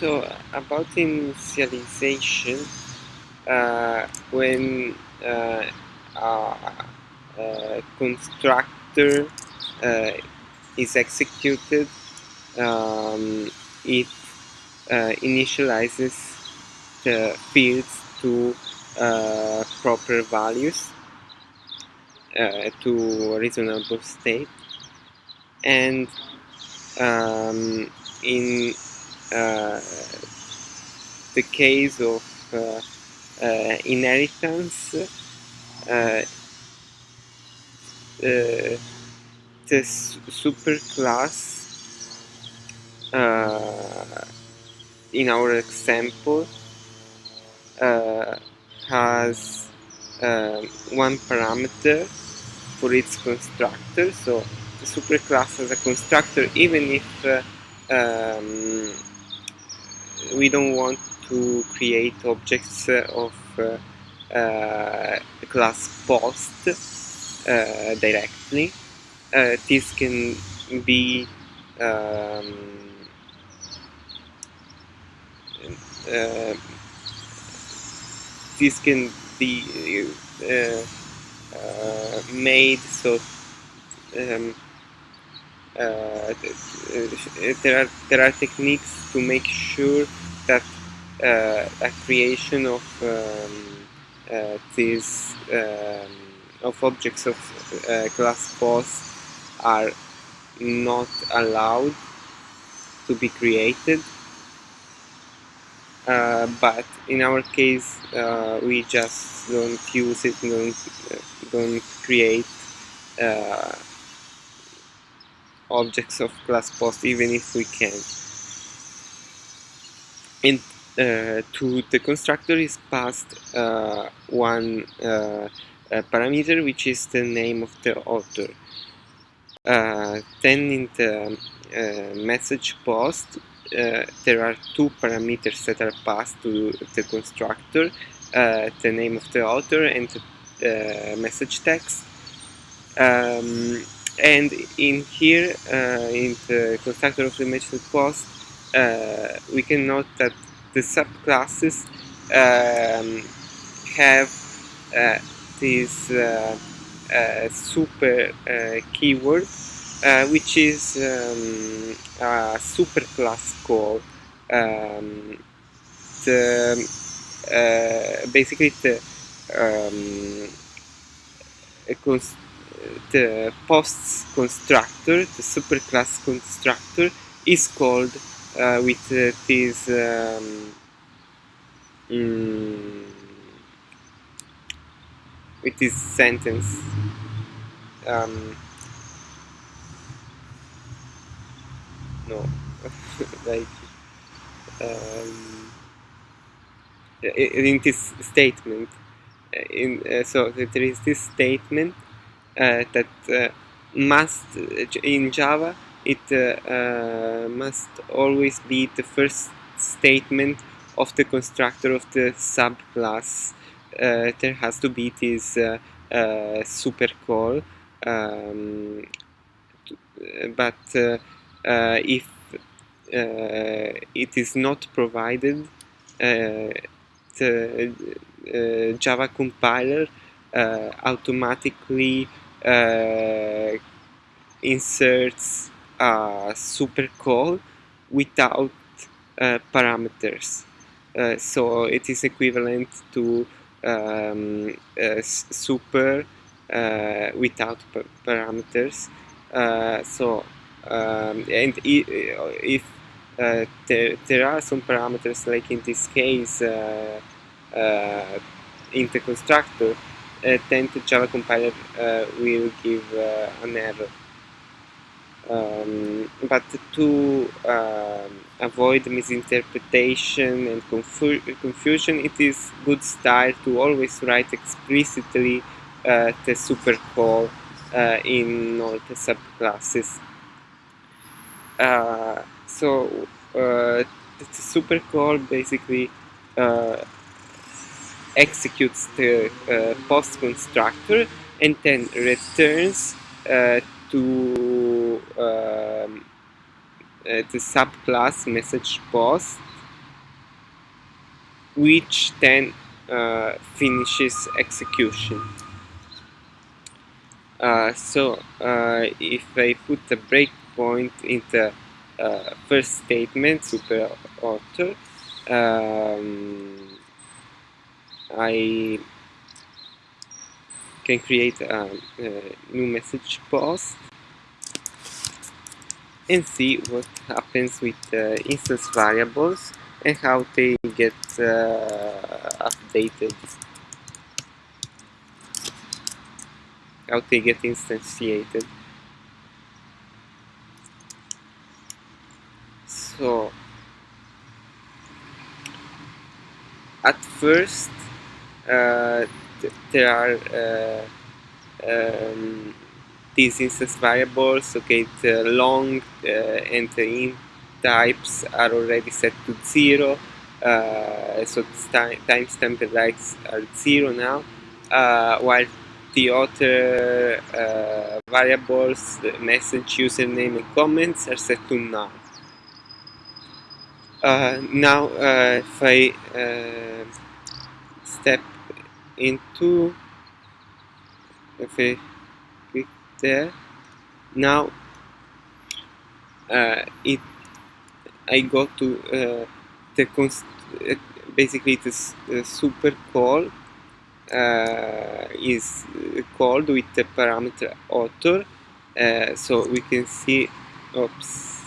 so about initialization, uh, when uh, a constructor uh, is executed, um, it uh, initializes the fields to uh, proper values to reasonable state. And um, in uh, the case of uh, uh, inheritance the superclass in our example uh, has uh, one parameter for its constructor. So the superclass has a constructor even if uh, um, we don't want to create objects of uh, uh, class post uh, directly. This can be um, this can be uh, uh, made so um, uh, there are there are techniques to make sure that uh, a creation of um, uh, these um, of objects of uh, class post are not allowed to be created. Uh, but in our case uh, we just don't use it don't don't create uh, objects of class post even if we can and uh, to the constructor is passed uh, one uh, parameter which is the name of the author. Then in the message post uh, there are two parameters that are passed to the constructor uh, the name of the author and the uh, message text. Um, and in here uh, in the constructor of the message post uh, we can note that the subclasses um, have this super keyword uh, which is um, a superclass call. Um, the, uh, basically the, um, the posts constructor, the superclass constructor, is called uh, with uh, this um, mm, with this sentence. Um, no like um, in this statement uh, in uh, so there is this statement that uh, must in Java it uh, uh, must always be the first statement of the constructor of the subclass. There has to be this super call um, but uh, if uh, it is not provided uh, the Java compiler automatically inserts a super call without parameters so it is equivalent to um, super uh, without parameters. Uh, so um, and if uh, there, there are some parameters like in this case uh, uh, in the constructor uh, then the Java compiler uh, will give uh, an error. Um, but to avoid misinterpretation and confu confusion it is good style to always write explicitly the super call in all the subclasses. Uh, so uh, the super call basically uh, executes the uh, post constructor and then returns uh, to um, the subclass message post which then uh, finishes execution. Uh, so uh, if I put a breakpoint in the uh, first statement, super author, um, I can create a, a, new message post and see what happens with uh, instance variables and how they get uh, updated. How they get instantiated. So at first th there are uh, um, these instance variables okay the long uh, and the int types are already set to zero. Uh, so timestamp and likes are zero now. Uh, while the other uh, variables the message username and comments are set to none. Uh, now uh, if I uh, step into if I click there now uh, it I go to uh, the const uh, basically this super call uh, is called with the parameter author uh, so we can see oops.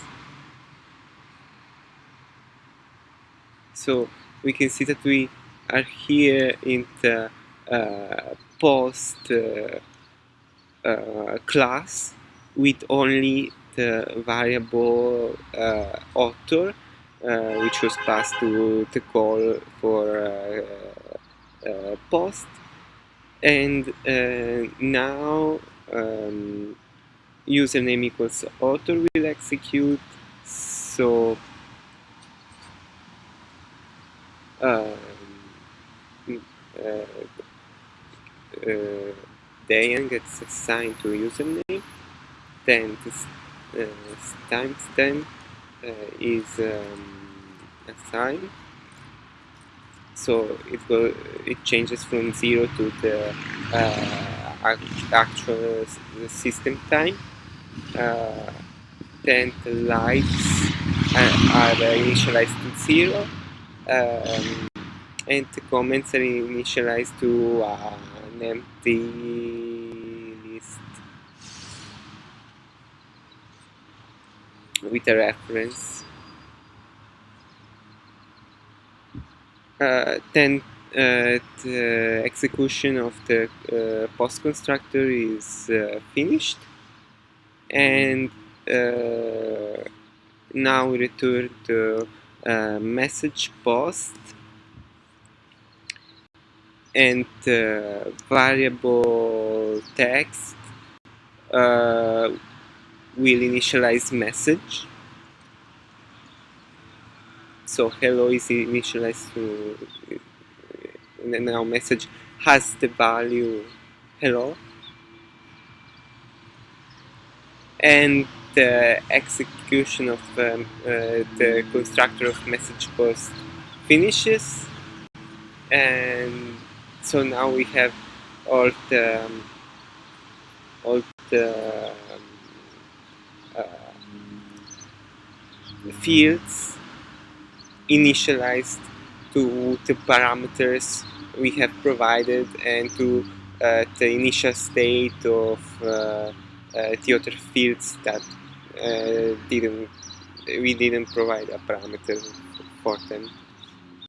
So we can see that we are here in the uh, post uh, uh, class with only the variable uh, author which was passed to the call for post. And now um, username equals author will execute. So uh, uh, Diane gets assigned to username then this uh, timestamp uh, is um, assigned. So it go it changes from zero to the uh, actual system time. Uh, then the lights are, initialized to zero. Um, and the comments are initialized to an empty list. With a reference. Uh, then uh, the execution of the uh, post constructor is uh, finished. And uh, now return the uh, message post and uh, variable text uh, will initialize message. So hello is initialized to and now message has the value hello. And the execution of um, uh, the constructor of message post finishes and so now we have all the um, all the um, uh, fields initialized to the parameters we have provided and to uh, the initial state of uh, uh the other fields that uh, didn't we didn't provide a parameter for them